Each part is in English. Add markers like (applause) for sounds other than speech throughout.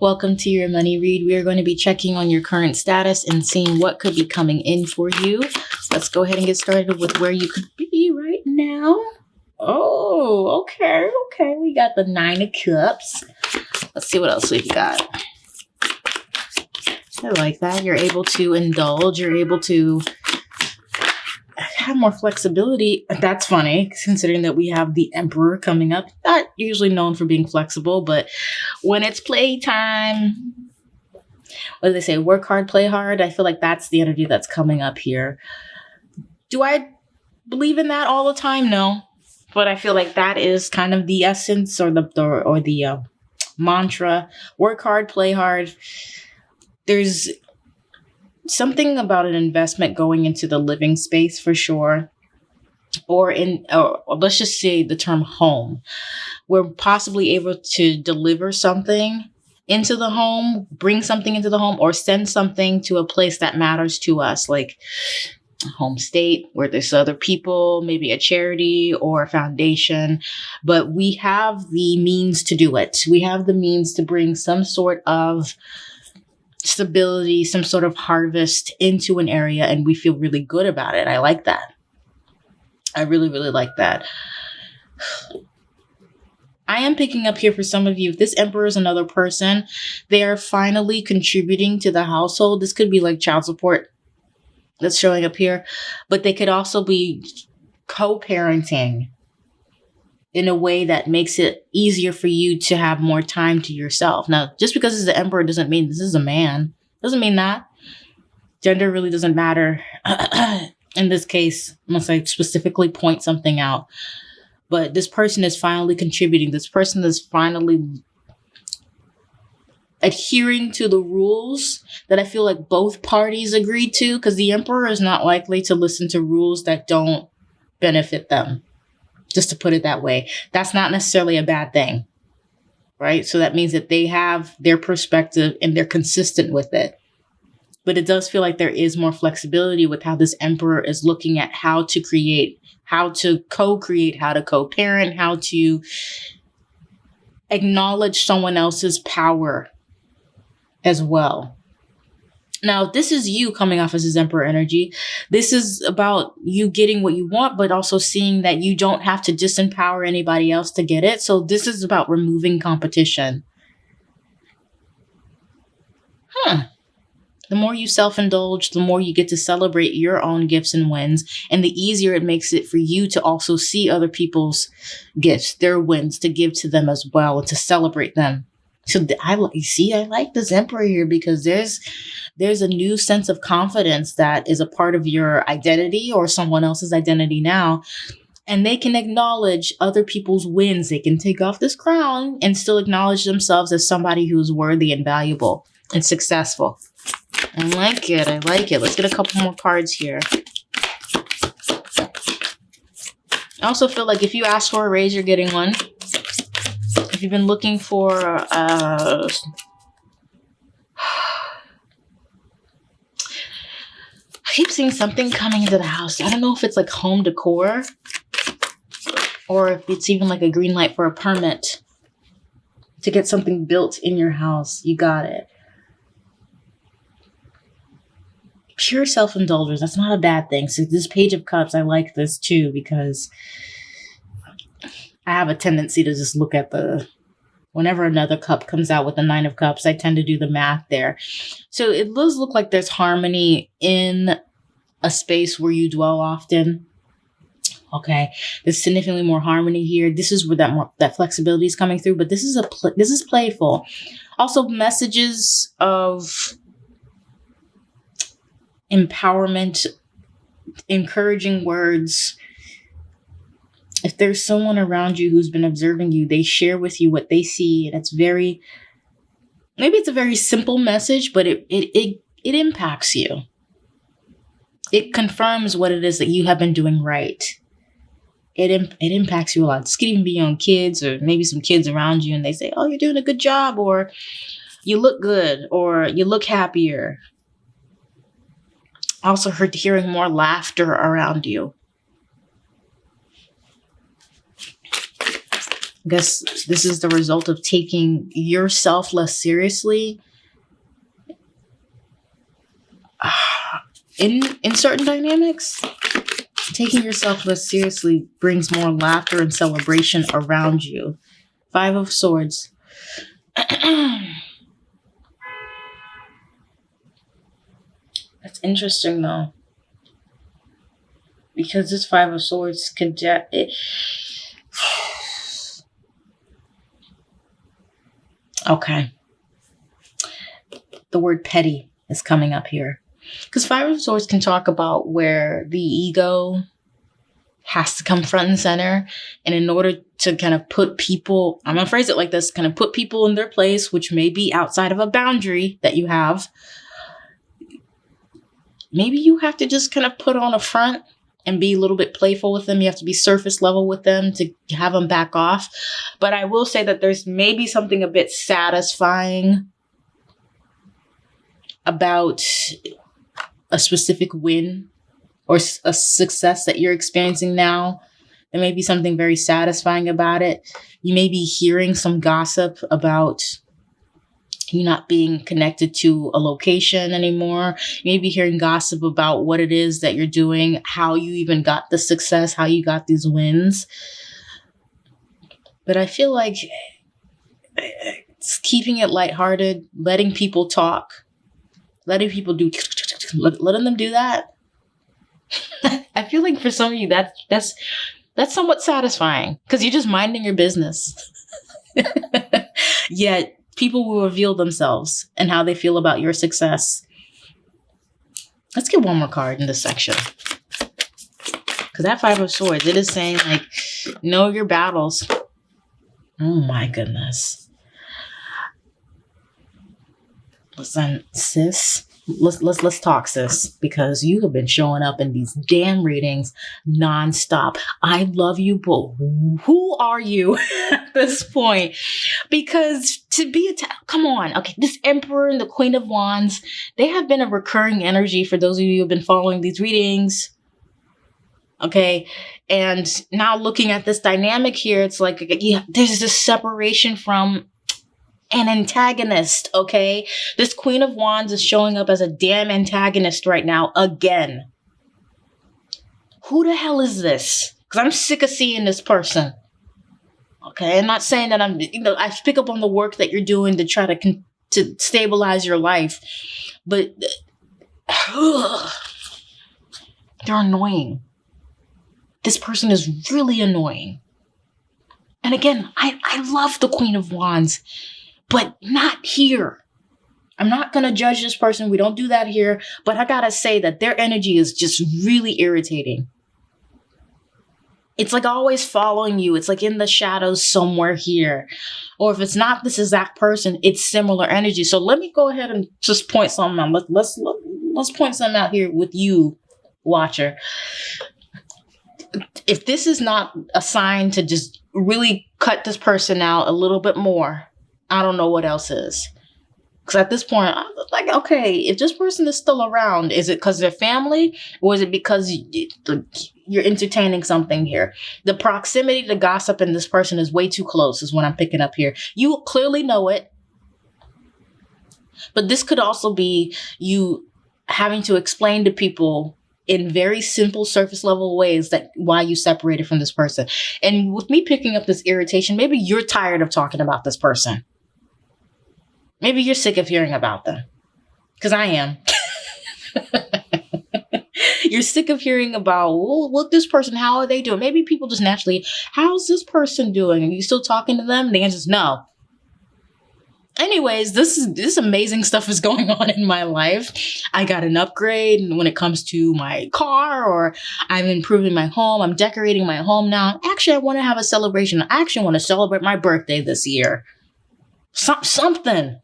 Welcome to your money read. We are going to be checking on your current status and seeing what could be coming in for you. Let's go ahead and get started with where you could be right now. Oh, okay, okay. We got the Nine of Cups. Let's see what else we've got. I like that. You're able to indulge. You're able to have more flexibility. That's funny, considering that we have the Emperor coming up. Not usually known for being flexible, but when it's playtime, what do they say? Work hard, play hard. I feel like that's the energy that's coming up here. Do I believe in that all the time? No, but I feel like that is kind of the essence or the, the or the uh, mantra. Work hard, play hard. There's something about an investment going into the living space for sure or in or let's just say the term home we're possibly able to deliver something into the home bring something into the home or send something to a place that matters to us like home state where there's other people maybe a charity or a foundation but we have the means to do it we have the means to bring some sort of stability, some sort of harvest into an area, and we feel really good about it. I like that. I really, really like that. I am picking up here for some of you. If this emperor is another person, they are finally contributing to the household. This could be like child support that's showing up here, but they could also be co parenting in a way that makes it easier for you to have more time to yourself. Now, just because it's the emperor doesn't mean this is a man. Doesn't mean that. Gender really doesn't matter (clears throat) in this case, unless I specifically point something out. But this person is finally contributing. This person is finally adhering to the rules that I feel like both parties agreed to, because the emperor is not likely to listen to rules that don't benefit them just to put it that way. That's not necessarily a bad thing, right? So that means that they have their perspective and they're consistent with it. But it does feel like there is more flexibility with how this emperor is looking at how to create, how to co create, how to co parent, how to acknowledge someone else's power as well. Now, this is you coming off as his emperor energy. This is about you getting what you want, but also seeing that you don't have to disempower anybody else to get it. So this is about removing competition. Huh. The more you self indulge, the more you get to celebrate your own gifts and wins, and the easier it makes it for you to also see other people's gifts, their wins, to give to them as well, to celebrate them. So I see, I like this emperor here because there's there's a new sense of confidence that is a part of your identity or someone else's identity now. And they can acknowledge other people's wins. They can take off this crown and still acknowledge themselves as somebody who's worthy and valuable and successful. I like it. I like it. Let's get a couple more cards here. I also feel like if you ask for a raise, you're getting one. If you've been looking for uh, (sighs) I keep seeing something coming into the house. I don't know if it's like home decor or if it's even like a green light for a permit to get something built in your house. You got it. Pure self indulgence. That's not a bad thing. So, this Page of Cups, I like this too because I have a tendency to just look at the whenever another cup comes out with the nine of cups i tend to do the math there so it does look like there's harmony in a space where you dwell often okay there's significantly more harmony here this is where that more that flexibility is coming through but this is a this is playful also messages of empowerment encouraging words if there's someone around you who's been observing you, they share with you what they see, and it's very maybe it's a very simple message, but it it it, it impacts you. It confirms what it is that you have been doing right. It, it impacts you a lot. This could even be on kids or maybe some kids around you and they say, Oh, you're doing a good job, or you look good, or you look happier. Also, heard hearing more laughter around you I guess this is the result of taking yourself less seriously. (sighs) In in certain dynamics, taking yourself less seriously brings more laughter and celebration around you. Five of Swords. (clears throat) That's interesting though. Because this Five of Swords can it, (sighs) Okay. The word petty is coming up here. Because Five of Swords can talk about where the ego has to come front and center. And in order to kind of put people, I'm going to phrase it like this kind of put people in their place, which may be outside of a boundary that you have, maybe you have to just kind of put on a front and be a little bit playful with them. You have to be surface level with them to have them back off. But I will say that there's maybe something a bit satisfying about a specific win or a success that you're experiencing now. There may be something very satisfying about it. You may be hearing some gossip about you not being connected to a location anymore. You may be hearing gossip about what it is that you're doing, how you even got the success, how you got these wins. But I feel like it's keeping it lighthearted, letting people talk, letting people do, letting them do that. (laughs) I feel like for some of you, that that's that's somewhat satisfying because you're just minding your business. (laughs) Yet people will reveal themselves and how they feel about your success. Let's get one more card in this section. Because that Five of Swords, it is saying, like, know your battles. Oh my goodness. Listen, sis, let's let's let's talk, sis, because you have been showing up in these damn readings nonstop. I love you, but who are you (laughs) at this point? Because to be a come on, okay, this Emperor and the Queen of Wands, they have been a recurring energy for those of you who have been following these readings. Okay, and now looking at this dynamic here, it's like yeah, there's this separation from an antagonist, okay? This Queen of Wands is showing up as a damn antagonist right now again. Who the hell is this? Because I'm sick of seeing this person. Okay, I'm not saying that I'm, you know, I pick up on the work that you're doing to try to to stabilize your life, but ugh, (sighs) they're annoying. This person is really annoying. And again, I, I love the Queen of Wands but not here. I'm not going to judge this person. We don't do that here. But I got to say that their energy is just really irritating. It's like always following you. It's like in the shadows somewhere here. Or if it's not this exact person, it's similar energy. So let me go ahead and just point something out. Let, let's let's point something out here with you, watcher. If this is not a sign to just really cut this person out a little bit more, I don't know what else is. Because at this point, I'm like, okay, if this person is still around, is it because they're family or is it because you're entertaining something here? The proximity to gossip in this person is way too close, is what I'm picking up here. You clearly know it. But this could also be you having to explain to people in very simple surface level ways that why you separated from this person. And with me picking up this irritation, maybe you're tired of talking about this person. Maybe you're sick of hearing about them. Because I am. (laughs) you're sick of hearing about, well, what this person, how are they doing? Maybe people just naturally, how's this person doing? Are you still talking to them? The answer is no. Anyways, this is this amazing stuff is going (laughs) on in my life. I got an upgrade when it comes to my car, or I'm improving my home. I'm decorating my home now. Actually, I want to have a celebration. I actually want to celebrate my birthday this year. Some, something.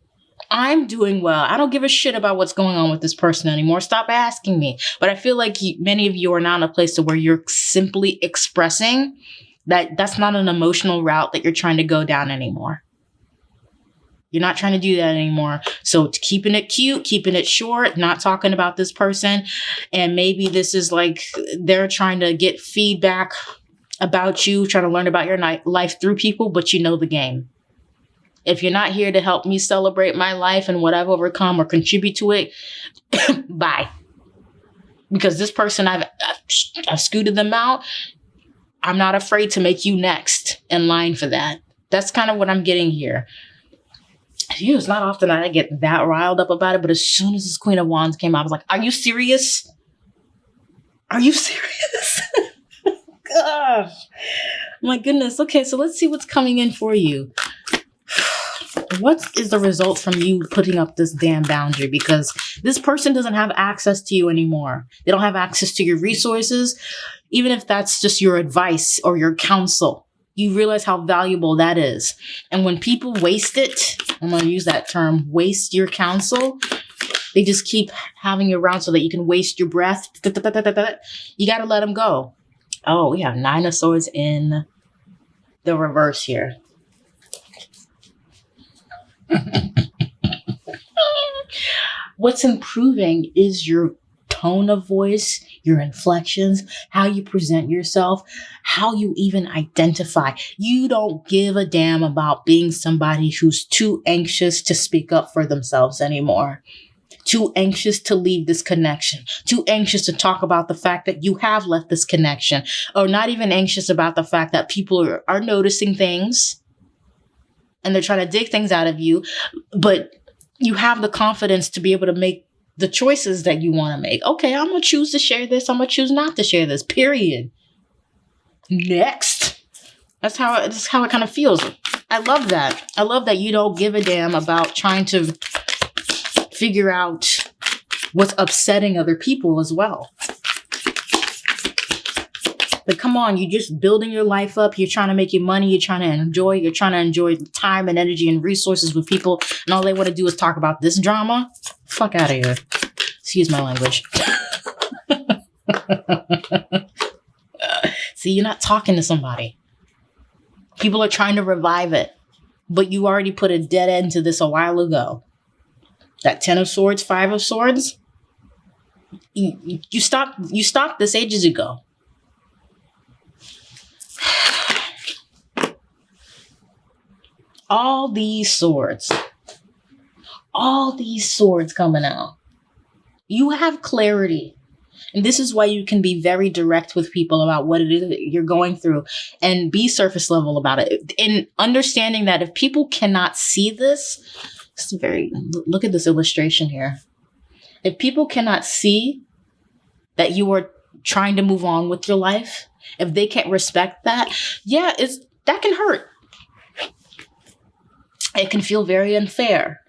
I'm doing well. I don't give a shit about what's going on with this person anymore. Stop asking me. But I feel like many of you are now in a place to where you're simply expressing that that's not an emotional route that you're trying to go down anymore. You're not trying to do that anymore. So keeping it cute, keeping it short, not talking about this person. And maybe this is like they're trying to get feedback about you, trying to learn about your life through people, but you know the game. If you're not here to help me celebrate my life and what I've overcome or contribute to it, (coughs) bye. Because this person, I've, I've, I've scooted them out. I'm not afraid to make you next in line for that. That's kind of what I'm getting here. It's not often I get that riled up about it, but as soon as this Queen of Wands came out, I was like, Are you serious? Are you serious? (laughs) Gosh. My goodness. Okay, so let's see what's coming in for you. What is the result from you putting up this damn boundary? Because this person doesn't have access to you anymore. They don't have access to your resources, even if that's just your advice or your counsel. You realize how valuable that is. And when people waste it, I'm going to use that term, waste your counsel, they just keep having you around so that you can waste your breath. You got to let them go. Oh, we have Nine of Swords in the reverse here. (laughs) What's improving is your tone of voice, your inflections, how you present yourself, how you even identify. You don't give a damn about being somebody who's too anxious to speak up for themselves anymore. Too anxious to leave this connection, too anxious to talk about the fact that you have left this connection, or not even anxious about the fact that people are, are noticing things and they're trying to dig things out of you, but you have the confidence to be able to make the choices that you want to make. Okay, I'm going to choose to share this. I'm going to choose not to share this. Period. Next. That's how that's how it kind of feels. I love that. I love that you don't give a damn about trying to figure out what's upsetting other people as well. But come on, you're just building your life up. You're trying to make your money. You're trying to enjoy. You're trying to enjoy time and energy and resources with people. And all they want to do is talk about this drama. Fuck out of here. Excuse my language. (laughs) See, you're not talking to somebody. People are trying to revive it, but you already put a dead end to this a while ago. That Ten of Swords, Five of Swords, you, stopped you stopped this ages ago. All these swords, all these swords coming out. You have clarity. And this is why you can be very direct with people about what it is that you're going through and be surface level about it. In understanding that if people cannot see this, it's very, look at this illustration here. If people cannot see that you are trying to move on with your life, if they can't respect that, yeah, it's, that can hurt it can feel very unfair,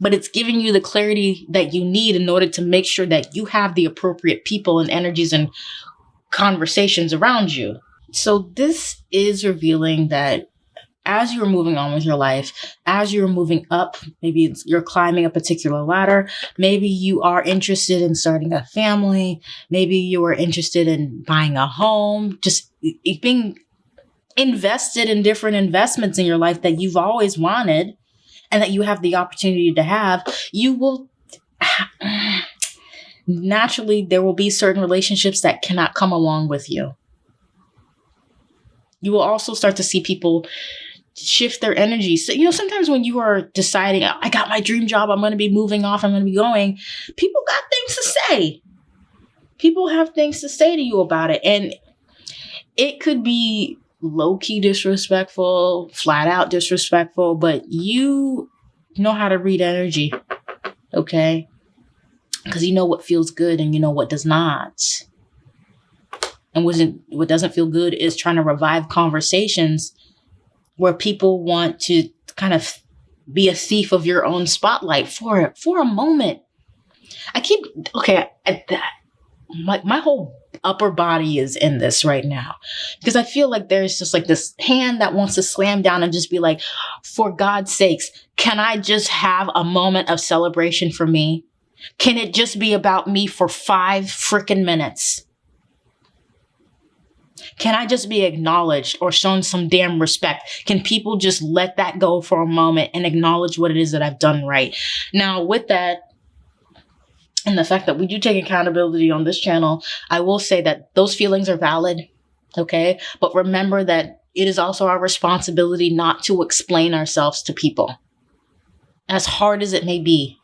but it's giving you the clarity that you need in order to make sure that you have the appropriate people and energies and conversations around you. So this is revealing that as you're moving on with your life, as you're moving up, maybe you're climbing a particular ladder, maybe you are interested in starting a family, maybe you are interested in buying a home, just being invested in different investments in your life that you've always wanted and that you have the opportunity to have, you will naturally, there will be certain relationships that cannot come along with you. You will also start to see people shift their energy. So, you know, sometimes when you are deciding, oh, I got my dream job, I'm going to be moving off, I'm going to be going, people got things to say. People have things to say to you about it. And it could be low key disrespectful, flat out disrespectful, but you know how to read energy, okay? Because you know what feels good and you know what does not. And wasn't what doesn't feel good is trying to revive conversations where people want to kind of be a thief of your own spotlight for for a moment. I keep okay. I, my my whole upper body is in this right now. Because I feel like there's just like this hand that wants to slam down and just be like, for God's sakes, can I just have a moment of celebration for me? Can it just be about me for five freaking minutes? Can I just be acknowledged or shown some damn respect? Can people just let that go for a moment and acknowledge what it is that I've done right? Now, with that, and the fact that we do take accountability on this channel, I will say that those feelings are valid. Okay. But remember that it is also our responsibility not to explain ourselves to people. As hard as it may be,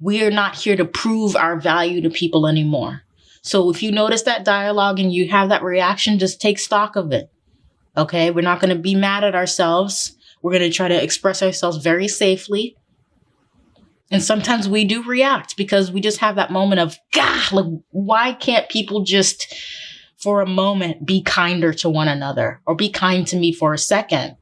we are not here to prove our value to people anymore. So if you notice that dialogue and you have that reaction, just take stock of it. Okay. We're not going to be mad at ourselves. We're going to try to express ourselves very safely. And sometimes we do react because we just have that moment of, God, like, why can't people just for a moment be kinder to one another or be kind to me for a second?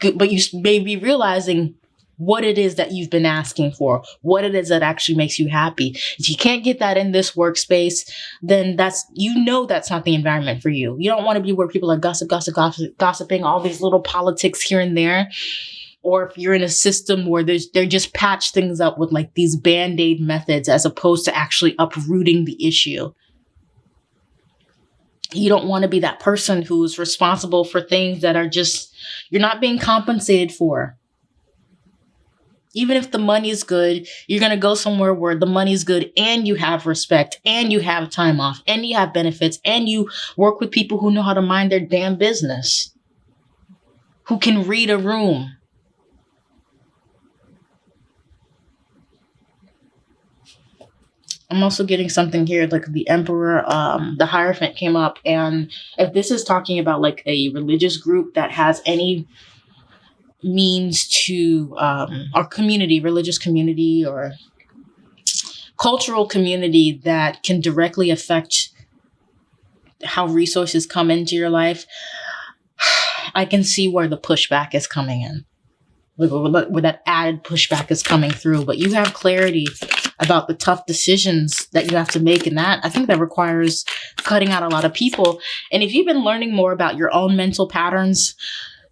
But you may be realizing what it is that you've been asking for, what it is that actually makes you happy. If you can't get that in this workspace, then that's, you know, that's not the environment for you. You don't want to be where people are gossip, gossip, gossip, gossiping, all these little politics here and there. Or if you're in a system where there's, they're just patch things up with like these band-aid methods as opposed to actually uprooting the issue. You don't want to be that person who's responsible for things that are just, you're not being compensated for even if the money is good, you're going to go somewhere where the money is good and you have respect and you have time off and you have benefits and you work with people who know how to mind their damn business, who can read a room. I'm also getting something here like the emperor, um, the Hierophant came up. And if this is talking about like a religious group that has any means to um, our community, religious community, or cultural community that can directly affect how resources come into your life, (sighs) I can see where the pushback is coming in, where that added pushback is coming through. But you have clarity about the tough decisions that you have to make. And that I think that requires cutting out a lot of people. And if you've been learning more about your own mental patterns,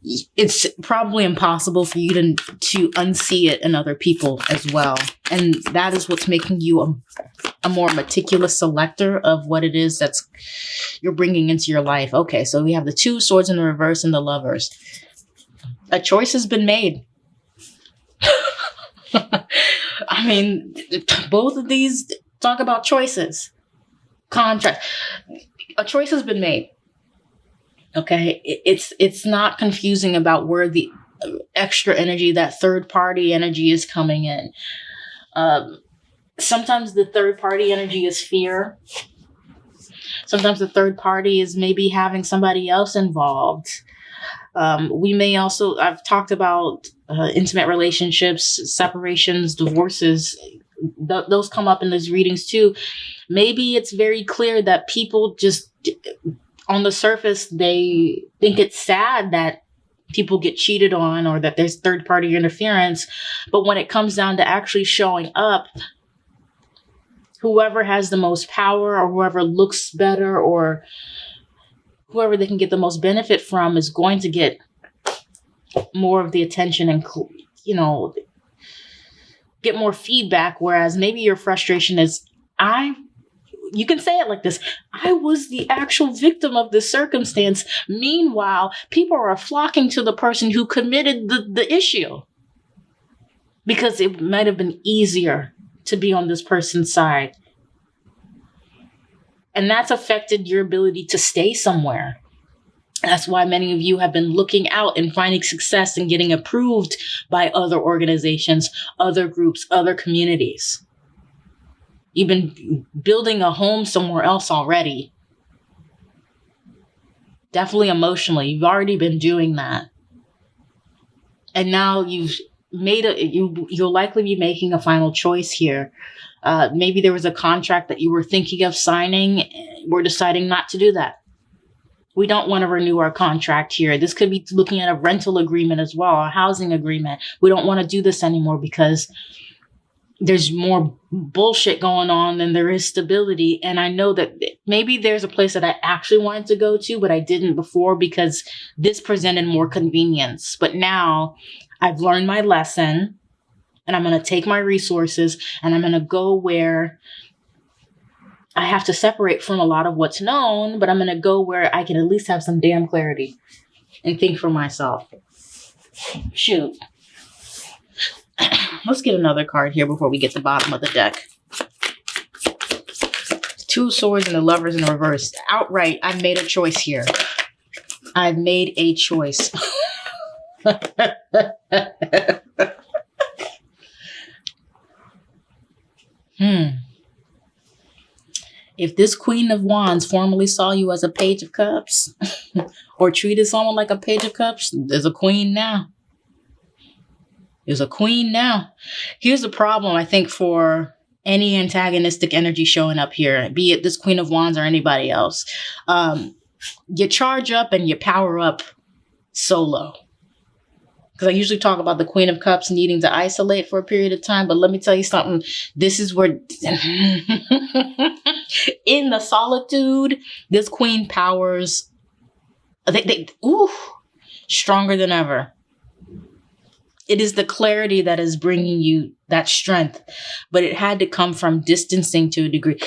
it's probably impossible for you to to unsee it in other people as well. And that is what's making you a, a more meticulous selector of what it is that's you're bringing into your life. Okay so we have the two swords in the reverse and the lovers. A choice has been made. (laughs) I mean both of these talk about choices. Contract. A choice has been made Okay. It's, it's not confusing about where the extra energy, that third party energy is coming in. Um, sometimes the third party energy is fear. Sometimes the third party is maybe having somebody else involved. Um, we may also, I've talked about uh, intimate relationships, separations, divorces. Th- those come up in those readings too. Maybe it's very clear that people just on the surface, they think it's sad that people get cheated on or that there's third party interference. But when it comes down to actually showing up, whoever has the most power or whoever looks better or whoever they can get the most benefit from is going to get more of the attention and, you know, get more feedback. Whereas maybe your frustration is, I you can say it like this I was the actual victim of this circumstance. Meanwhile, people are flocking to the person who committed the, the issue because it might have been easier to be on this person's side. And that's affected your ability to stay somewhere. That's why many of you have been looking out and finding success and getting approved by other organizations, other groups, other communities. You've been building a home somewhere else already. Definitely emotionally, you've already been doing that. And now you've made a you you'll likely be making a final choice here. Uh, maybe there was a contract that you were thinking of signing. We're deciding not to do that. We don't want to renew our contract here. This could be looking at a rental agreement as well, a housing agreement. We don't want to do this anymore because there's more bullshit going on than there is stability. And I know that maybe there's a place that I actually wanted to go to, but I didn't before because this presented more convenience. But now I've learned my lesson and I'm going to take my resources and I'm going to go where I have to separate from a lot of what's known, but I'm going to go where I can at least have some damn clarity and think for myself. Shoot. (clears throat) Let's get another card here before we get the bottom of the deck. Two swords and the lovers in reverse. Outright, I made a choice here. I've made a choice. (laughs) hmm. If this Queen of Wands formerly saw you as a Page of Cups (laughs) or treated someone like a Page of Cups, there's a Queen now. There's a Queen now. Here's the problem, I think, for any antagonistic energy showing up here, be it this Queen of Wands or anybody else. Um, you charge up and you power up solo because I usually talk about the Queen of Cups needing to isolate for a period of time. But let me tell you something. This is where, (laughs) in the solitude, this Queen powers, they, they, ooh, stronger than ever. It is the clarity that is bringing you that strength, but it had to come from distancing to a degree.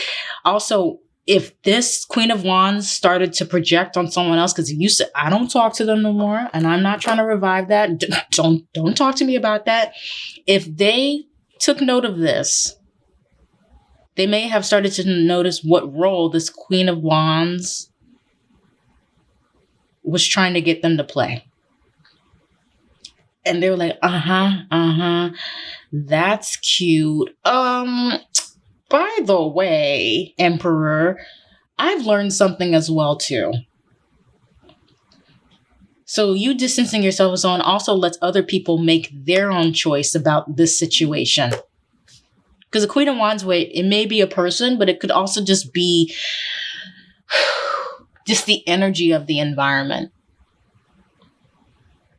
Also, if this Queen of Wands started to project on someone else, because you said I don't talk to them no more, and I'm not trying to revive that. Don't don't talk to me about that. If they took note of this, they may have started to notice what role this Queen of Wands was trying to get them to play. And they were like, uh-huh, uh-huh. That's cute. Um, by the way, Emperor, I've learned something as well too. So you distancing yourself as on also lets other people make their own choice about this situation. Because the Queen of Wands way, it may be a person, but it could also just be (sighs) just the energy of the environment.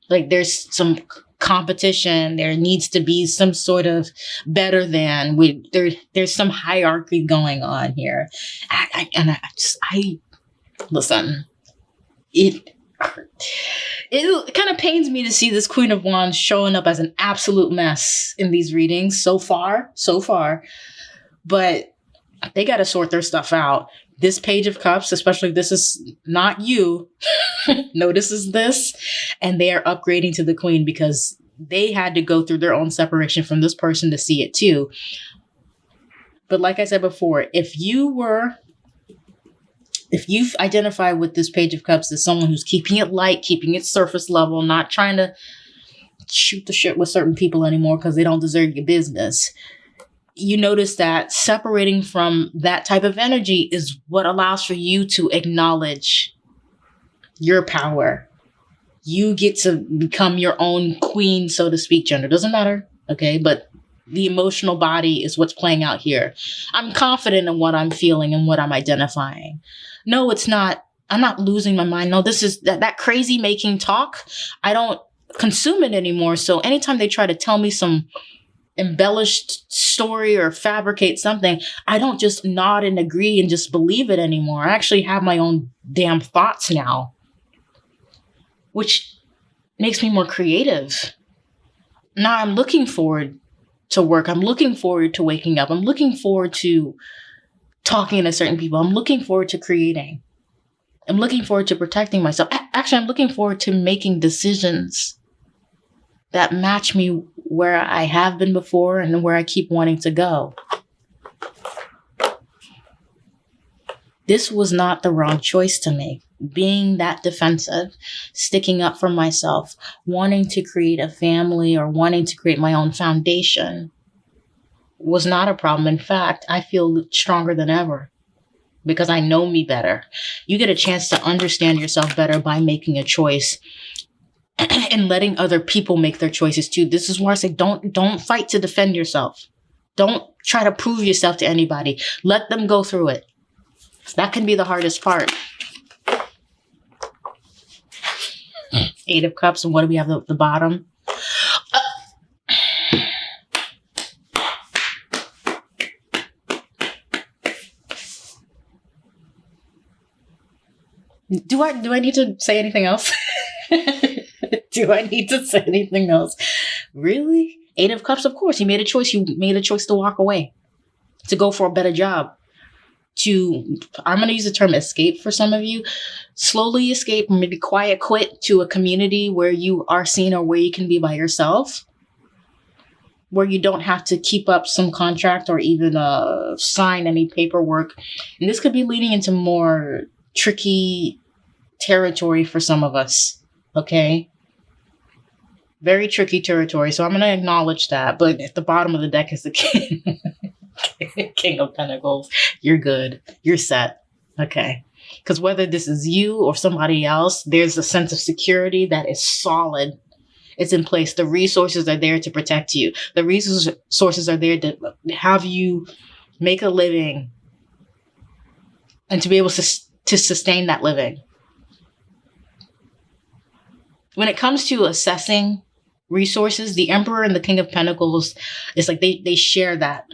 Like there's some competition. There needs to be some sort of better than. We there there's some hierarchy going on here, I, I, and I just I listen. It it kind of pains me to see this Queen of Wands showing up as an absolute mess in these readings so far, so far. But they got to sort their stuff out this page of cups, especially this is not you, (laughs) notices this and they are upgrading to the queen because they had to go through their own separation from this person to see it too. But like I said before, if you were if you've identified with this page of cups as someone who's keeping it light, keeping it surface level, not trying to shoot the shit with certain people anymore because they don't deserve your business, you notice that separating from that type of energy is what allows for you to acknowledge your power. You get to become your own queen, so to speak. Gender doesn't matter, okay? But the emotional body is what's playing out here. I'm confident in what I'm feeling and what I'm identifying. No, it's not. I'm not losing my mind. No, this is that, that crazy making talk. I don't consume it anymore. So anytime they try to tell me some embellished story or fabricate something, I don't just nod and agree and just believe it anymore. I actually have my own damn thoughts now, which makes me more creative. Now I'm looking forward to work. I'm looking forward to waking up. I'm looking forward to talking to certain people. I'm looking forward to creating. I'm looking forward to protecting myself. Actually, I'm looking forward to making decisions that match me where I have been before and where I keep wanting to go. This was not the wrong choice to make. Being that defensive, sticking up for myself, wanting to create a family or wanting to create my own foundation was not a problem. In fact, I feel stronger than ever because I know me better. You get a chance to understand yourself better by making a choice (clears throat) and letting other people make their choices too. This is where I say don't don't fight to defend yourself. Don't try to prove yourself to anybody. Let them go through it. That can be the hardest part. Hmm. Eight of Cups, and what do we have at the bottom? Uh, do I do I need to say anything else? (laughs) (laughs) Do I need to say anything else? Really? Eight of Cups, of course. You made a choice. You made a choice to walk away, to go for a better job. To, I'm going to use the term escape for some of you. Slowly escape, maybe quiet quit to a community where you are seen or where you can be by yourself. where you don't have to keep up some contract or even uh, sign any paperwork. And this could be leading into more tricky territory for some of us. Okay. Very tricky territory. So I'm going to acknowledge that. But at the bottom of the deck is the king. (laughs) king of Pentacles. You're good. You're set. Okay. Because whether this is you or somebody else, there's a sense of security that is solid. It's in place. The resources are there to protect you. The resources are there to have you make a living and to be able to, to sustain that living. When it comes to assessing resources, the Emperor and the King of Pentacles, it's like they, they share that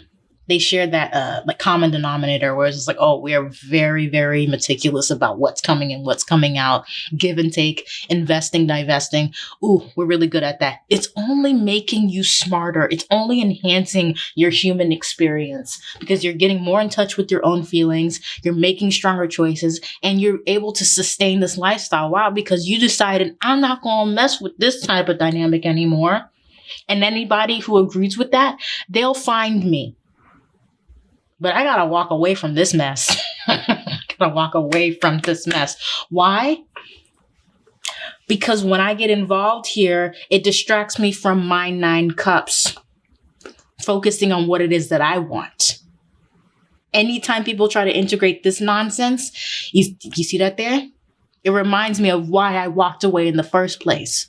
they share that uh like common denominator where it's like oh we are very very meticulous about what's coming in what's coming out give and take investing divesting. Ooh we're really good at that. It's only making you smarter. It's only enhancing your human experience because you're getting more in touch with your own feelings you're making stronger choices and you're able to sustain this lifestyle. Wow because you decided i'm not going to mess with this type of dynamic anymore. And anybody who agrees with that they'll find me but I gotta walk away from this mess. (laughs) gotta walk away from this mess. Why? Because when I get involved here, it distracts me from my nine cups, focusing on what it is that I want. Anytime people try to integrate this nonsense, you, you see that there? It reminds me of why I walked away in the first place.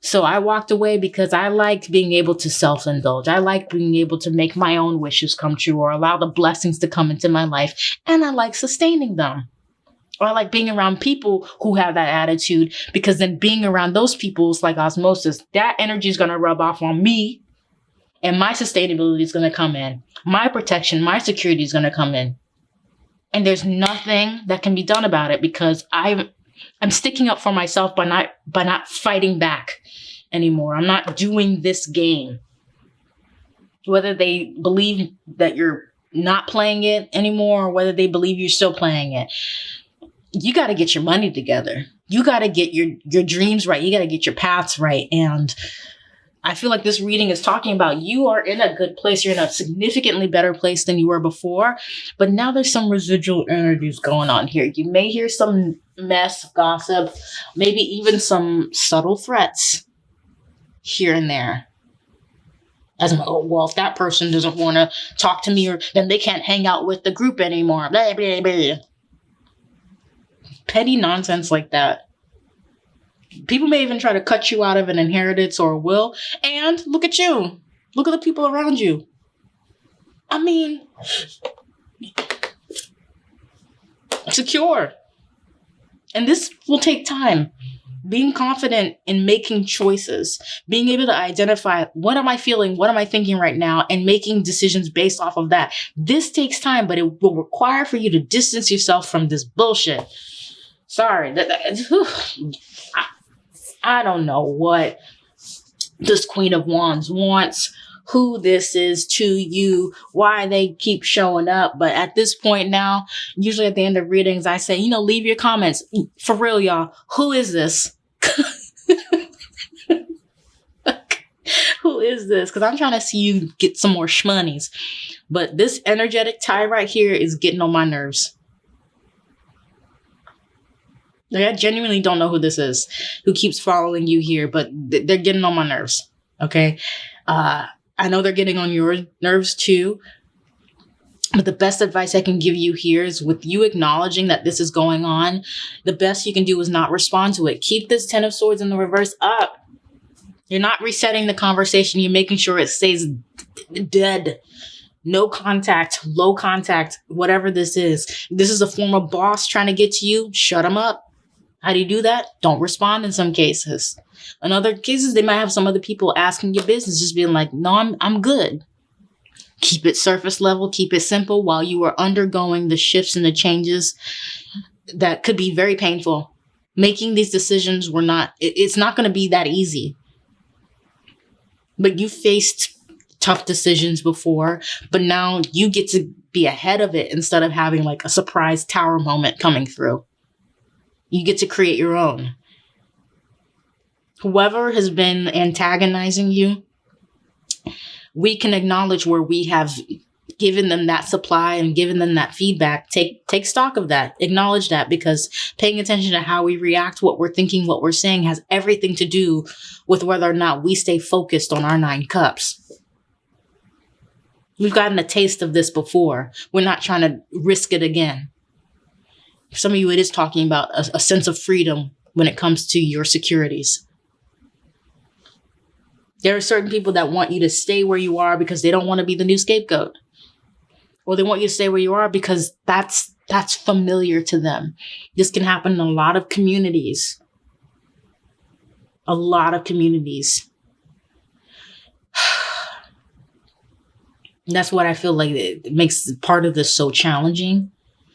So I walked away because I liked being able to self indulge. I like being able to make my own wishes come true or allow the blessings to come into my life. And I like sustaining them. Or I like being around people who have that attitude because then being around those people is like osmosis. That energy is going to rub off on me and my sustainability is going to come in. My protection, my security is going to come in. And there's nothing that can be done about it because I'm I'm sticking up for myself by not by not fighting back anymore. I'm not doing this game. Whether they believe that you're not playing it anymore or whether they believe you're still playing it. You got to get your money together. You got to get your your dreams right. You got to get your paths right and I feel like this reading is talking about you are in a good place. You're in a significantly better place than you were before. But now there's some residual energies going on here. You may hear some mess, gossip, maybe even some subtle threats here and there. As oh, well, if that person doesn't want to talk to me, or then they can't hang out with the group anymore. Blah, blah, blah. Petty nonsense like that. People may even try to cut you out of an inheritance or a will. And look at you. Look at the people around you. I mean, secure. And this will take time. Being confident in making choices, being able to identify what am I feeling, what am I thinking right now, and making decisions based off of that. This takes time, but it will require for you to distance yourself from this bullshit. Sorry, that, that (sighs) I, I don't know what this Queen of Wands wants, who this is to you, why they keep showing up. But at this point now, usually at the end of readings, I say, you know, leave your comments. For real, y'all, who is this? (laughs) who is this? Because I'm trying to see you get some more shmoneys. But this energetic tie right here is getting on my nerves. Like, I genuinely don't know who this is who keeps following you here, but th- they're getting on my nerves. Okay. Uh, I know they're getting on your nerves too. But the best advice I can give you here is with you acknowledging that this is going on, the best you can do is not respond to it. Keep this 10 of swords in the reverse up. You're not resetting the conversation. You're making sure it stays dead. No contact, low contact, whatever this is. This is a former boss trying to get to you. Shut them up. How do you do that? Don't respond in some cases. In other cases, they might have some other people asking your business, just being like, no, I'm, I'm good. Keep it surface level, keep it simple while you are undergoing the shifts and the changes that could be very painful. Making these decisions were not, it, it's not going to be that easy. But you faced tough decisions before, but now you get to be ahead of it instead of having like a surprise tower moment coming through. You get to create your own. whoever has been antagonizing you, we can acknowledge where we have given them that supply and given them that feedback. Take take stock of that. Acknowledge that because paying attention to how we react what we're thinking what we're saying has everything to do with whether or not we stay focused on our nine cups. We've gotten a taste of this before. We're not trying to risk it again For some of you it is talking about a, a sense of freedom when it comes to your securities there are certain people that want you to stay where you are because they don't want to be the new scapegoat or they want you to stay where you are because that's that's familiar to them. This can happen in a lot of communities. A lot of communities. (sighs) that's what I feel like it makes part of this so challenging.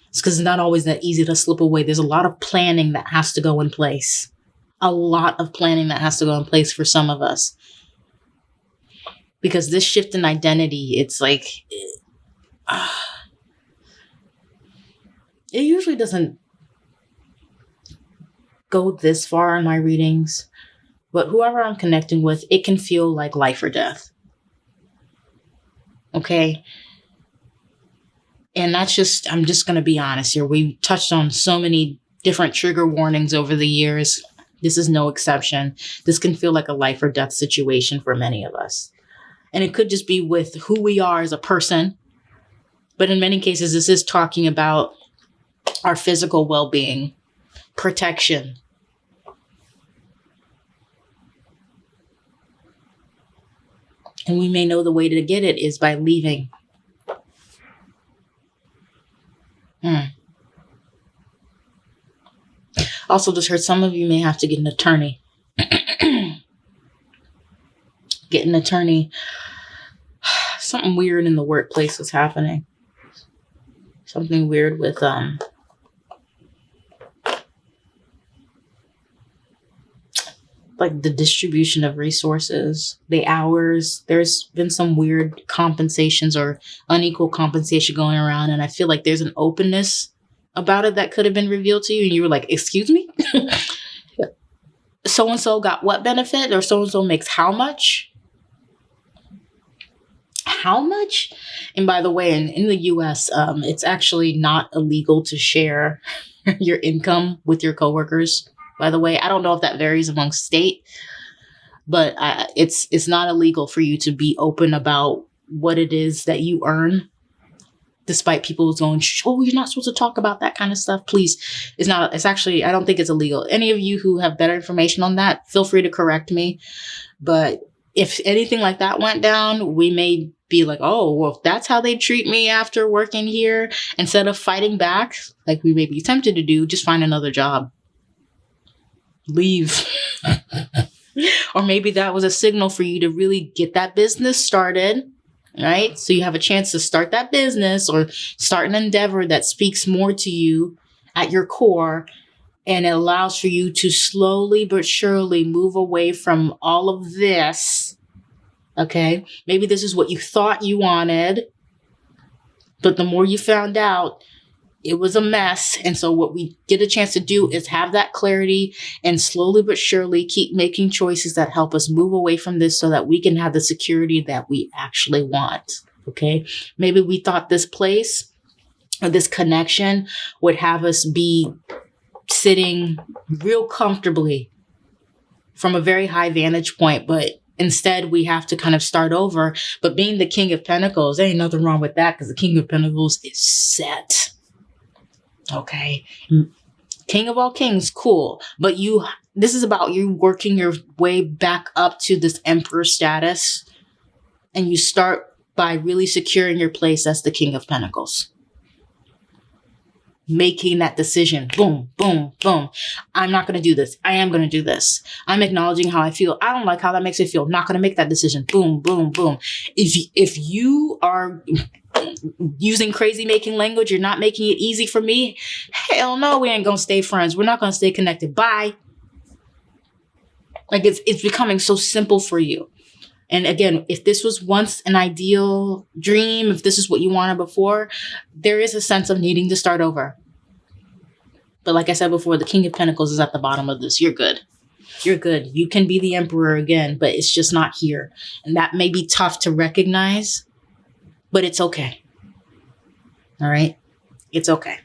It's because it's not always that easy to slip away. There's a lot of planning that has to go in place. A lot of planning that has to go in place for some of us. Because this shift in identity, it's like it usually doesn't go this far in my readings, but whoever I'm connecting with, it can feel like life or death. Okay. And that's just, I'm just going to be honest here. We've touched on so many different trigger warnings over the years. This is no exception. This can feel like a life or death situation for many of us. And it could just be with who we are as a person, but in many cases, this is talking about our physical well being, protection. And we may know the way to get it is by leaving. Hmm. Also, just heard some of you may have to get an attorney. (clears throat) get an attorney. (sighs) Something weird in the workplace was happening something weird with um like the distribution of resources, the hours. There's been some weird compensations or unequal compensation going around. And I feel like there's an openness about it that could have been revealed to you. And you were like, excuse me? so and so got what benefit or so and so makes how much? how much. And by the way, in, in the US, um, it's actually not illegal to share (laughs) your income with your coworkers. By the way, I don't know if that varies among state, but uh, it's it's not illegal for you to be open about what it is that you earn despite people going, oh, you're not supposed to talk about that kind of stuff. Please, it's not, it's actually, I don't think it's illegal. Any of you who have better information on that, feel free to correct me. But if anything like that went down, we may be like, oh, well, that's how they treat me after working here, instead of fighting back, like we may be tempted to do, just find another job. Leave. (laughs) or maybe that was a signal for you to really get that business started, right? So you have a chance to start that business or start an endeavor that speaks more to you at your core and it allows for you to slowly but surely move away from all of this Okay. Maybe this is what you thought you wanted, but the more you found out, it was a mess. And so, what we get a chance to do is have that clarity and slowly but surely keep making choices that help us move away from this so that we can have the security that we actually want. Okay. Maybe we thought this place or this connection would have us be sitting real comfortably from a very high vantage point, but Instead, we have to kind of start over. But being the King of Pentacles, there ain't nothing wrong with that because the King of Pentacles is set. Okay. Mm. King of all kings, cool. But you, this is about you working your way back up to this emperor status. And you start by really securing your place as the King of Pentacles making that decision. Boom, boom, boom. I'm not going to do this. I am going to do this. I'm acknowledging how I feel. I don't like how that makes me feel. Not going to make that decision. Boom, boom, boom. If, if you are using crazy making language, you're not making it easy for me. Hell no, we ain't going to stay friends. We're not going to stay connected. Bye. Like it's, it's becoming so simple for you. And again, if this was once an ideal dream, if this is what you wanted before, there is a sense of needing to start over. But like I said before, the King of Pentacles is at the bottom of this. You're good. You're good. You can be the emperor again, but it's just not here. And that may be tough to recognize, but it's okay. All right? It's okay.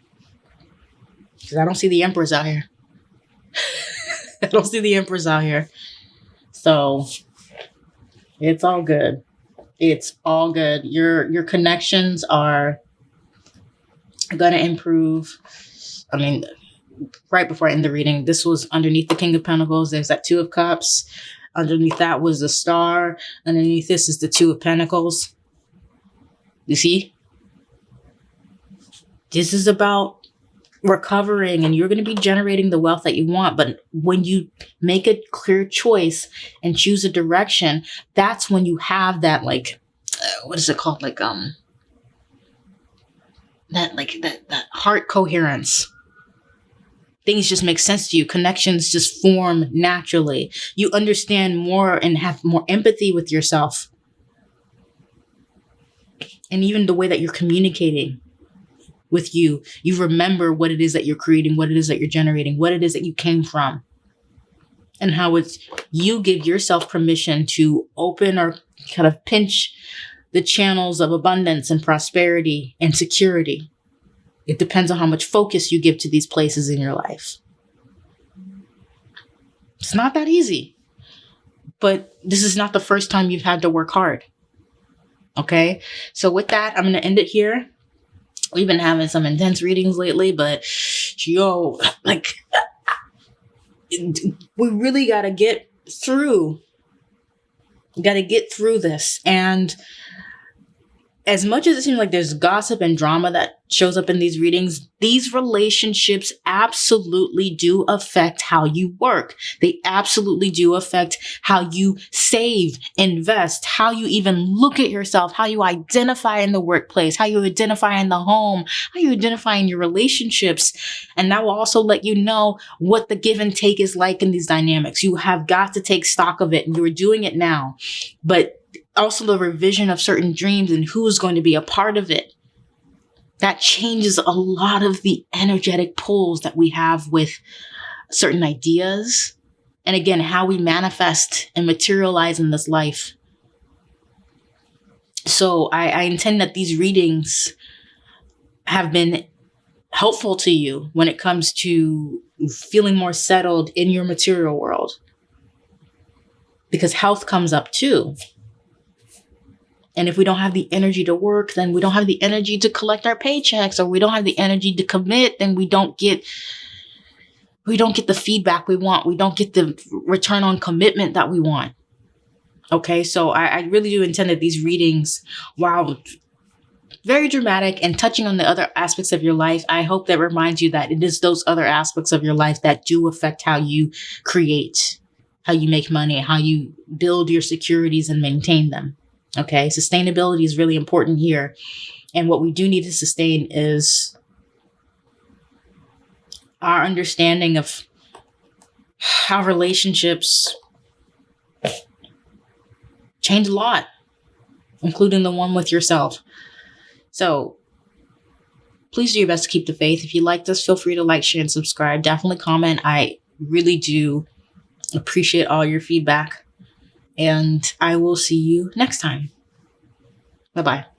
Because I don't see the emperors out here. (laughs) I don't see the emperors out here. So it's all good. It's all good. Your your connections are gonna improve. I mean, right before I end the reading, this was underneath the King of Pentacles. There's that Two of Cups. Underneath that was the Star. Underneath this is the Two of Pentacles. You see? This is about recovering and you're going to be generating the wealth that you want. But when you make a clear choice and choose a direction, that's when you have that, like, uh, what is it called? Like, um, that, like, that, that heart coherence. Things just make sense to you. Connections just form naturally. You understand more and have more empathy with yourself. And even the way that you're communicating with you. You remember what it is that you're creating, what it is that you're generating, what it is that you came from. And how it's you give yourself permission to open or kind of pinch the channels of abundance and prosperity and security. It depends on how much focus you give to these places in your life. It's not that easy. But this is not the first time you've had to work hard. Okay? So, with that, I'm going to end it here we've been having some intense readings lately, but yo, like, (laughs) we really got to get through. Got to get through this. And as much as it seems like there's gossip and drama that shows up in these readings, these relationships absolutely do affect how you work. They absolutely do affect how you save, invest, how you even look at yourself, how you identify in the workplace, how you identify in the home, how you identify in your relationships. And that will also let you know what the give and take is like in these dynamics. You have got to take stock of it and you're doing it now. But also the revision of certain dreams and who's going to be a part of it. That changes a lot of the energetic pulls that we have with certain ideas. And again, how we manifest and materialize in this life. So I, I intend that these readings have been helpful to you when it comes to feeling more settled in your material world. Because health comes up too. And if we don't have the energy to work, then we don't have the energy to collect our paychecks or we don't have the energy to commit, then we don't get we don't get the feedback we want. We don't get the return on commitment that we want. Okay, so I, I really do intend that these readings, while very dramatic and touching on the other aspects of your life, I hope that reminds you that it is those other aspects of your life that do affect how you create, how you make money, how you build your securities and maintain them. Okay, sustainability is really important here. And what we do need to sustain is our understanding of how relationships change a lot, including the one with yourself. So please do your best to keep the faith. If you like this, feel free to like, share, and subscribe. Definitely comment. I really do appreciate all your feedback and I will see you next time. Bye bye.